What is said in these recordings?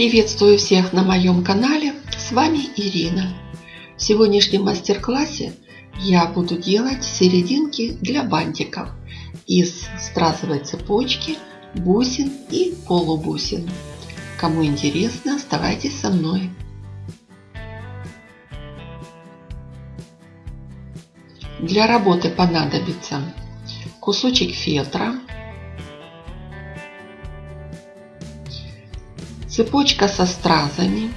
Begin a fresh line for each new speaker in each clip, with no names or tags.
Приветствую всех на моем канале, с вами Ирина. В сегодняшнем мастер-классе я буду делать серединки для бантиков из стразовой цепочки, бусин и полубусин. Кому интересно, оставайтесь со мной. Для работы понадобится кусочек фетра, цепочка со стразами,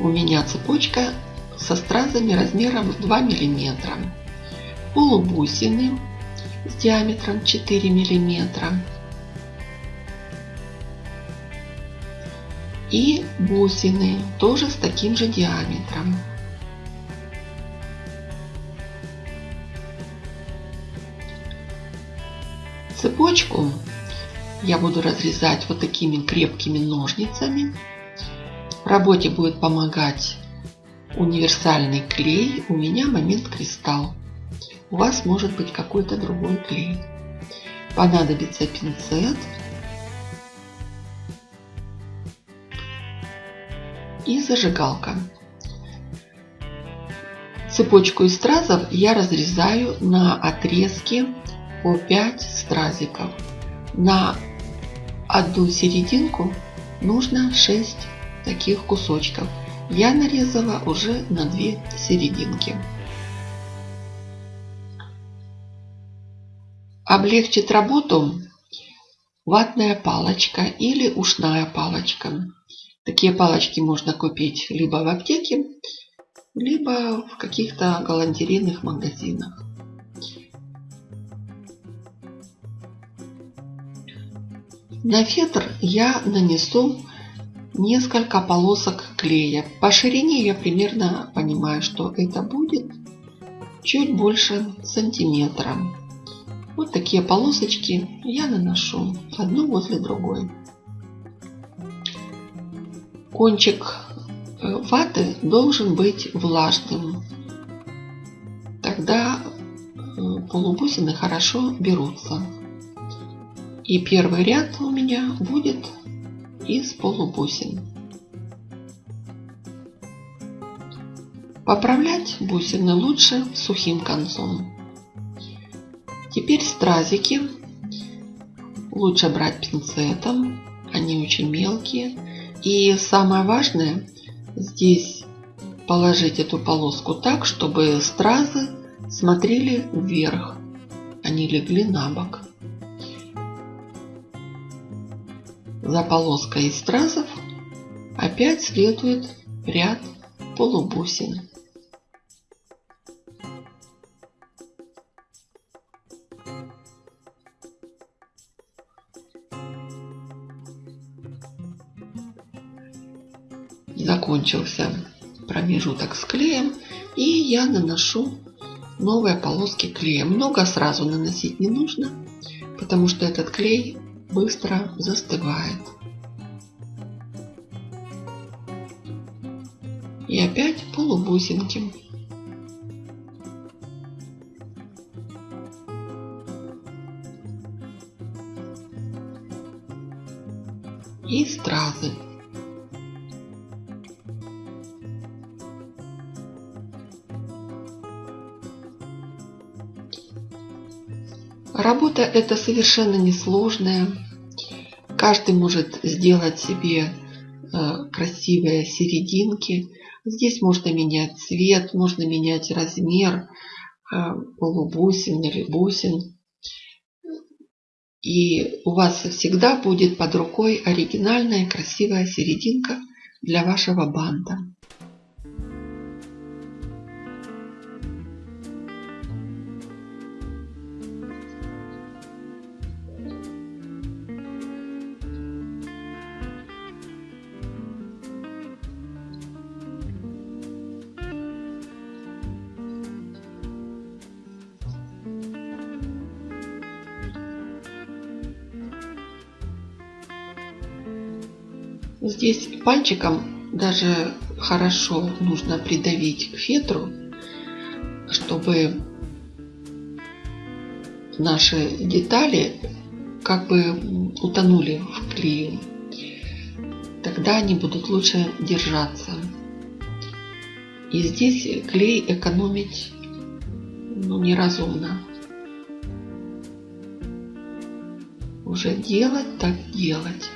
у меня цепочка со стразами размером 2 миллиметра, полубусины с диаметром 4 миллиметра. И бусины тоже с таким же диаметром. Цепочку я буду разрезать вот такими крепкими ножницами. В работе будет помогать универсальный клей. У меня момент кристалл. У вас может быть какой-то другой клей. Понадобится пинцет. И зажигалка. Цепочку из стразов я разрезаю на отрезки по 5 стразиков. На одну серединку нужно 6 таких кусочков. Я нарезала уже на 2 серединки. Облегчит работу ватная палочка или ушная палочка. Такие палочки можно купить либо в аптеке, либо в каких-то галантерейных магазинах. На фетр я нанесу несколько полосок клея. По ширине я примерно понимаю, что это будет чуть больше сантиметра. Вот такие полосочки я наношу одну возле другой. Кончик э, ваты должен быть влажным. Тогда э, полубусины хорошо берутся. И первый ряд у меня будет из полубусин. Поправлять бусины лучше сухим концом. Теперь стразики лучше брать пинцетом, они очень мелкие. И самое важное, здесь положить эту полоску так, чтобы стразы смотрели вверх, они легли на бок. За полоской из стразов опять следует ряд полубусин. Закончился промежуток с клеем и я наношу новые полоски клея. Много сразу наносить не нужно, потому что этот клей быстро застывает. И опять полубусинки. И стразы. Работа эта совершенно несложная. Каждый может сделать себе э, красивые серединки. Здесь можно менять цвет, можно менять размер э, полубусин или бусин. И у вас всегда будет под рукой оригинальная красивая серединка для вашего банта. Здесь пальчиком даже хорошо нужно придавить к фетру, чтобы наши детали как бы утонули в клею. Тогда они будут лучше держаться. И здесь клей экономить ну, неразумно. Уже делать так делать.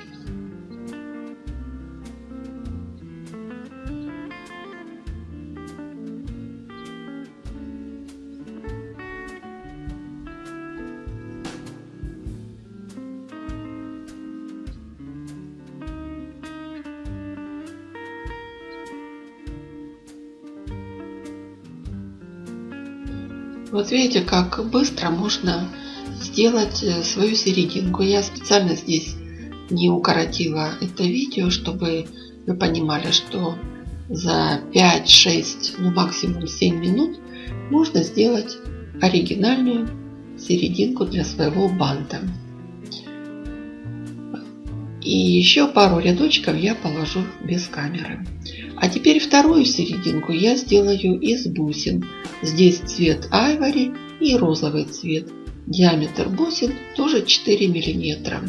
Вот видите, как быстро можно сделать э, свою серединку. Я специально здесь не укоротила это видео, чтобы вы понимали, что за 5-6, ну максимум 7 минут можно сделать оригинальную серединку для своего банта. И еще пару рядочков я положу без камеры. А теперь вторую серединку я сделаю из бусин. Здесь цвет айвори и розовый цвет. Диаметр бусин тоже 4 миллиметра.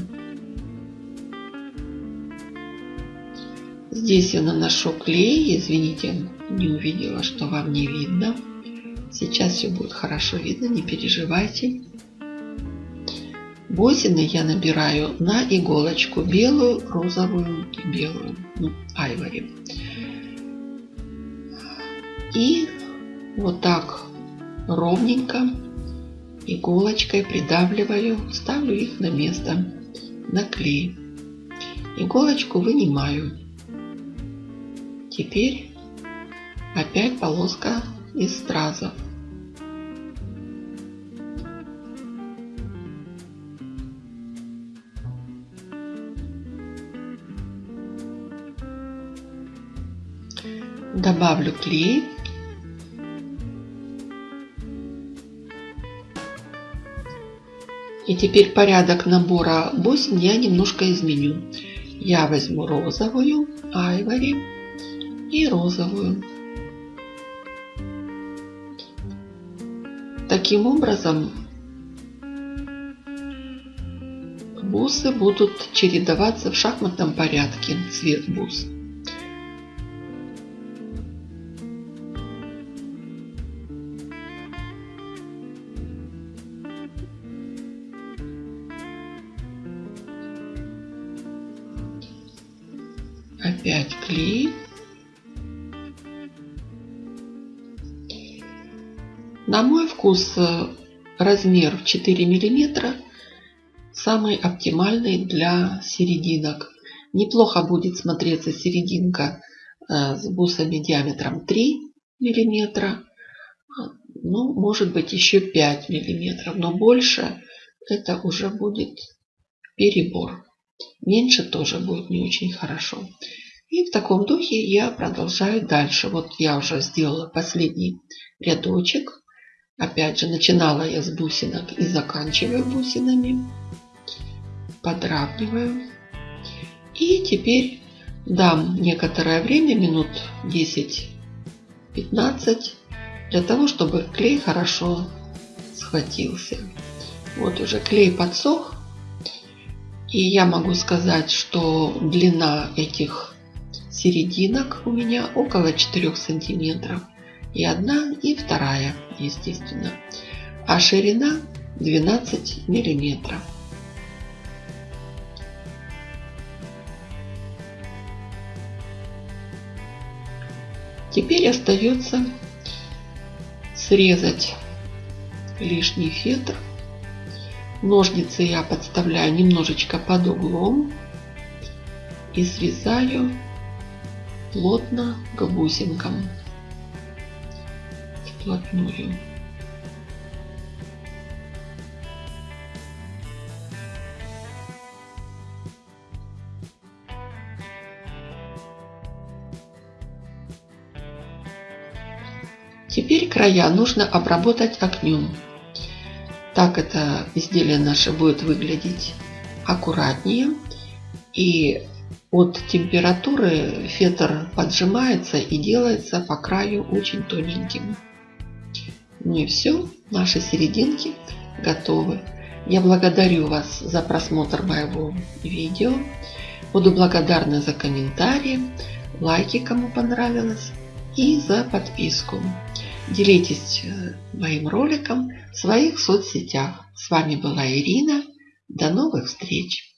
Здесь я наношу клей. Извините, не увидела, что вам не видно. Сейчас все будет хорошо видно, не переживайте. Бусины я набираю на иголочку белую, розовую и белую, ну, айвори. И вот так ровненько иголочкой придавливаю, ставлю их на место, на клей. Иголочку вынимаю. Теперь опять полоска из стразов. Добавлю клей И теперь порядок набора бусин я немножко изменю. Я возьму розовую, айвори и розовую. Таким образом, бусы будут чередоваться в шахматном порядке, цвет бус. Опять клей. На мой вкус э, размер 4 миллиметра самый оптимальный для серединок. Неплохо будет смотреться серединка э, с бусами диаметром 3 миллиметра. Ну, может быть еще 5 миллиметров, но больше это уже будет перебор. Меньше тоже будет не очень хорошо. И в таком духе я продолжаю дальше. Вот я уже сделала последний рядочек. Опять же, начинала я с бусинок и заканчиваю бусинами. Подравниваю. И теперь дам некоторое время, минут 10-15, для того, чтобы клей хорошо схватился. Вот уже клей подсох. И я могу сказать, что длина этих серединок у меня около 4 сантиметров. И одна, и вторая, естественно. А ширина 12 миллиметров. Теперь остается срезать лишний фетр. Ножницы я подставляю немножечко под углом и срезаю плотно к бусинкам вплотную. Теперь края нужно обработать огнем. Так это изделие наше будет выглядеть аккуратнее. И от температуры фетр поджимается и делается по краю очень тоненьким. Ну и все, наши серединки готовы. Я благодарю вас за просмотр моего видео. Буду благодарна за комментарии, лайки, кому понравилось, и за подписку. Делитесь э, моим роликом в своих соцсетях. С вами была Ирина. До новых встреч!